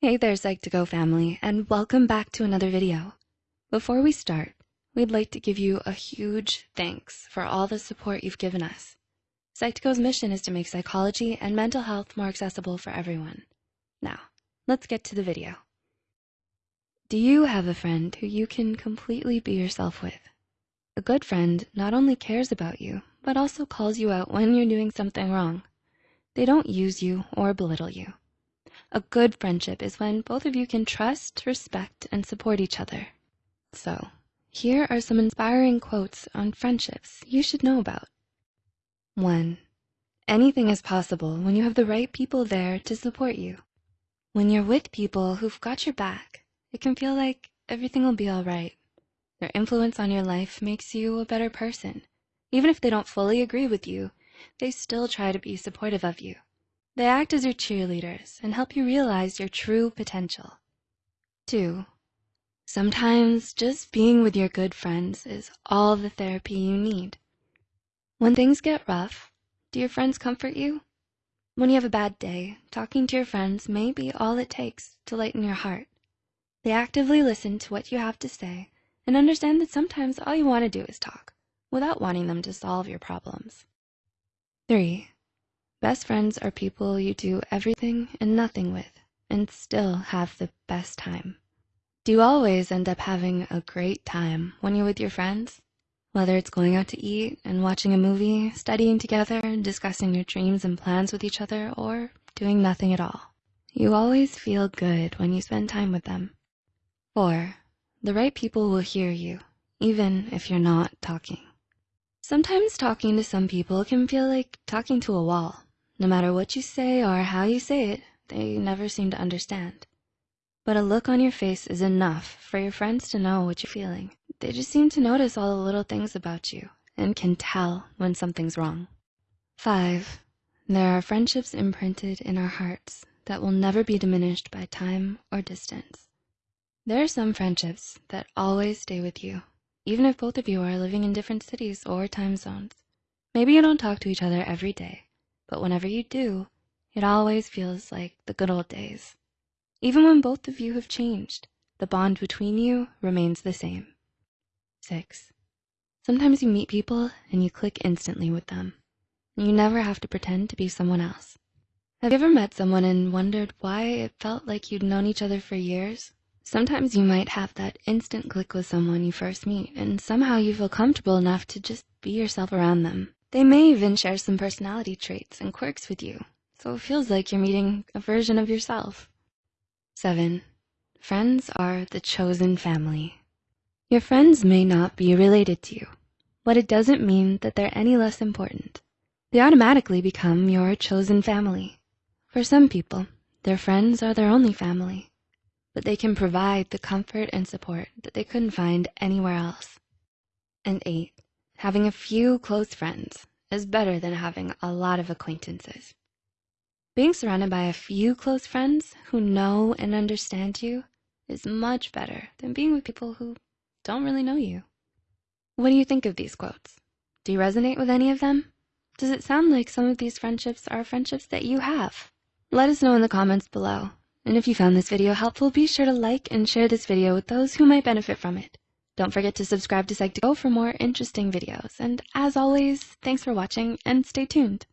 Hey there, Psych2Go family, and welcome back to another video. Before we start, we'd like to give you a huge thanks for all the support you've given us. Psych2Go's mission is to make psychology and mental health more accessible for everyone. Now, let's get to the video. Do you have a friend who you can completely be yourself with? A good friend not only cares about you, but also calls you out when you're doing something wrong. They don't use you or belittle you. A good friendship is when both of you can trust, respect, and support each other. So, here are some inspiring quotes on friendships you should know about. One, anything is possible when you have the right people there to support you. When you're with people who've got your back, it can feel like everything will be all right. Their influence on your life makes you a better person. Even if they don't fully agree with you, they still try to be supportive of you. They act as your cheerleaders and help you realize your true potential. Two, sometimes just being with your good friends is all the therapy you need. When things get rough, do your friends comfort you? When you have a bad day, talking to your friends may be all it takes to lighten your heart. They actively listen to what you have to say and understand that sometimes all you want to do is talk without wanting them to solve your problems. Three, Best friends are people you do everything and nothing with and still have the best time. Do you always end up having a great time when you're with your friends? Whether it's going out to eat and watching a movie, studying together, discussing your dreams and plans with each other, or doing nothing at all. You always feel good when you spend time with them. Four, the right people will hear you, even if you're not talking. Sometimes talking to some people can feel like talking to a wall. No matter what you say or how you say it, they never seem to understand. But a look on your face is enough for your friends to know what you're feeling. They just seem to notice all the little things about you and can tell when something's wrong. Five, there are friendships imprinted in our hearts that will never be diminished by time or distance. There are some friendships that always stay with you, even if both of you are living in different cities or time zones. Maybe you don't talk to each other every day, but whenever you do, it always feels like the good old days. Even when both of you have changed, the bond between you remains the same. Six, sometimes you meet people and you click instantly with them. You never have to pretend to be someone else. Have you ever met someone and wondered why it felt like you'd known each other for years? Sometimes you might have that instant click with someone you first meet and somehow you feel comfortable enough to just be yourself around them. They may even share some personality traits and quirks with you, so it feels like you're meeting a version of yourself. Seven, friends are the chosen family. Your friends may not be related to you, but it doesn't mean that they're any less important. They automatically become your chosen family. For some people, their friends are their only family, but they can provide the comfort and support that they couldn't find anywhere else. And eight, Having a few close friends is better than having a lot of acquaintances. Being surrounded by a few close friends who know and understand you is much better than being with people who don't really know you. What do you think of these quotes? Do you resonate with any of them? Does it sound like some of these friendships are friendships that you have? Let us know in the comments below. And if you found this video helpful, be sure to like and share this video with those who might benefit from it. Don't forget to subscribe to Psych2Go for more interesting videos. And as always, thanks for watching and stay tuned.